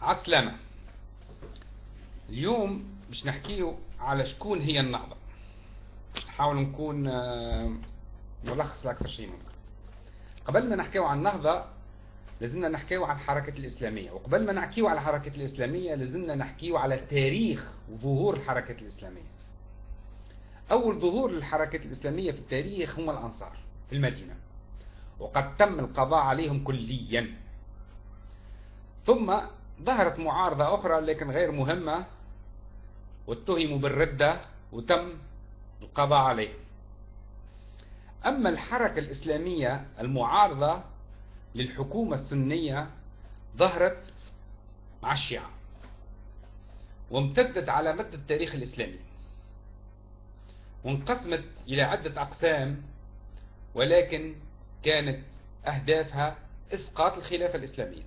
عسلامة. اليوم مش نحكيه على شكون هي النهضة. نحاول نكون آه، ملخص لأكثر شيء ممكن. قبل ما نحكيه عن النهضة لازمنا نحكيه على الحركة الإسلامية. وقبل ما نحكيه على الحركة الإسلامية لازمنا نحكيه على تاريخ وظهور الحركة الإسلامية. أول ظهور للحركة الإسلامية في التاريخ هم الأنصار في المدينة. وقد تم القضاء عليهم كليا. ثم ظهرت معارضة أخرى لكن غير مهمة واتهموا بالردة وتم القضاء عليهم أما الحركة الإسلامية المعارضة للحكومة السنية ظهرت مع الشيعة وامتدت على مدى التاريخ الإسلامي وانقسمت إلى عدة أقسام ولكن كانت أهدافها إسقاط الخلافة الإسلامية.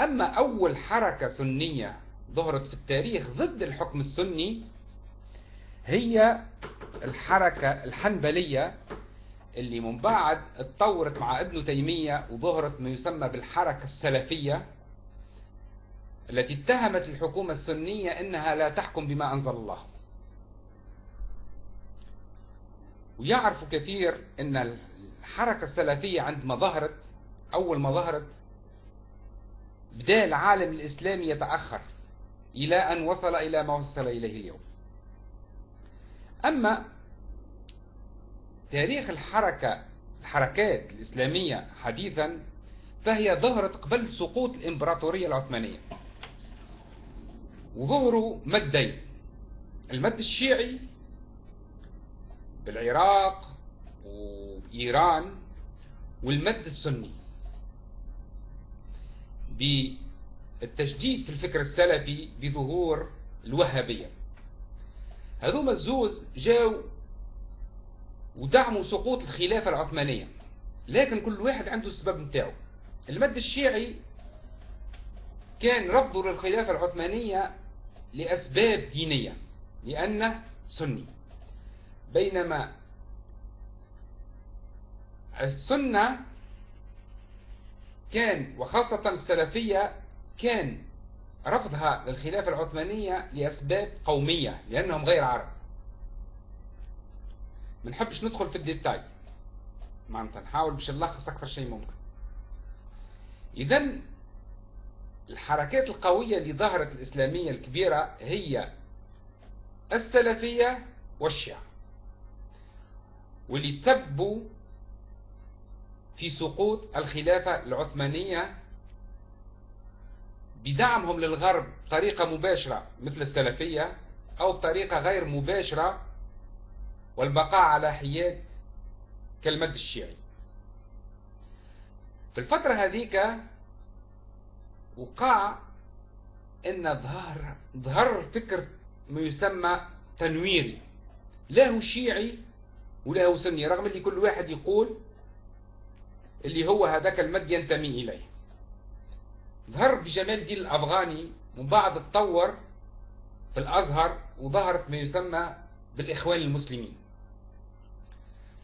أما أول حركة سنية ظهرت في التاريخ ضد الحكم السني هي الحركة الحنبلية اللي من بعد اتطورت مع ابن تيمية وظهرت ما يسمى بالحركة السلفية التي اتهمت الحكومة السنية إنها لا تحكم بما أنزل الله. ويعرف كثير إن الحركة السلفية عندما ظهرت أول ما ظهرت بدا العالم الإسلامي يتأخر إلى أن وصل إلى ما وصل إليه اليوم. أما تاريخ الحركة الحركات الإسلامية حديثا فهي ظهرت قبل سقوط الإمبراطورية العثمانية. وظهروا مدين المد الشيعي بالعراق وإيران والمد السني. بالتجديد في الفكر السلفي بظهور الوهابية. هذوما الزوز جاو ودعموا سقوط الخلافة العثمانية لكن كل واحد عنده السبب نتاعو. المد الشيعي كان رفضه للخلافة العثمانية لأسباب دينية لأنه سني. بينما السنة كان وخاصة السلفية كان رفضها للخلافة العثمانية لأسباب قومية لأنهم غير عرب. ما نحبش ندخل في الديتاي. معناتها نحاول باش نلخص أكثر شيء ممكن. إذا الحركات القوية اللي ظهرت الإسلامية الكبيرة هي السلفية والشيعة واللي تسبوا في سقوط الخلافة العثمانية بدعمهم للغرب بطريقة مباشرة مثل السلفية أو بطريقة غير مباشرة والبقاء على حياد كالمد الشيعي. في الفترة هذيك وقع إن ظهر ظهر فكر ما يسمى تنويري. لا هو شيعي ولا هو سني رغم اللي كل واحد يقول اللي هو هذاك المد ينتمي إليه. ظهر بجمال الدين الأفغاني ومن بعد تطور في الأزهر وظهرت ما يسمى بالإخوان المسلمين.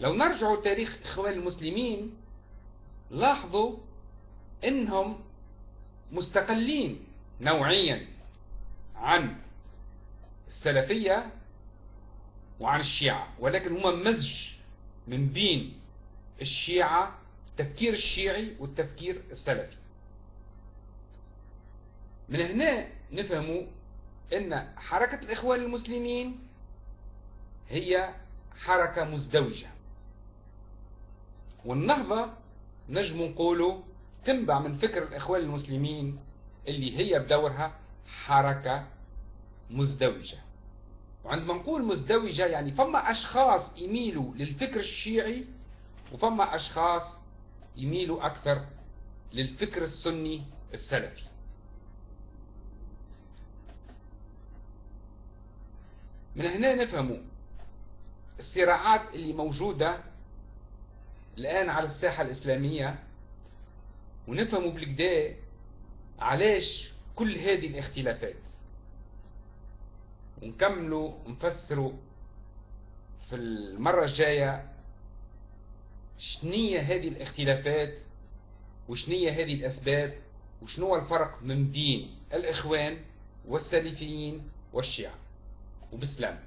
لو نرجعوا تاريخ إخوان المسلمين لاحظوا إنهم مستقلين نوعيا عن السلفية وعن الشيعة ولكن هما مزج من بين الشيعة التفكير الشيعي والتفكير السلفي. من هنا نفهموا إن حركة الإخوان المسلمين هي حركة مزدوجة. والنهضة نجم نقولوا تنبع من فكر الإخوان المسلمين اللي هي بدورها حركة مزدوجة. وعندما نقول مزدوجة يعني فما أشخاص يميلوا للفكر الشيعي وفما أشخاص يميلوا أكثر للفكر السني السلفي. من هنا نفهموا الصراعات اللي موجودة الآن على الساحة الإسلامية ونفهموا بالكدا علاش كل هذه الاختلافات. ونكملوا نفسروا في المرة الجاية شنية هذه الاختلافات؟ وشنية هذه الأسباب؟ وشنو الفرق من بين الإخوان والسلفيين والشيعة؟ وبسلام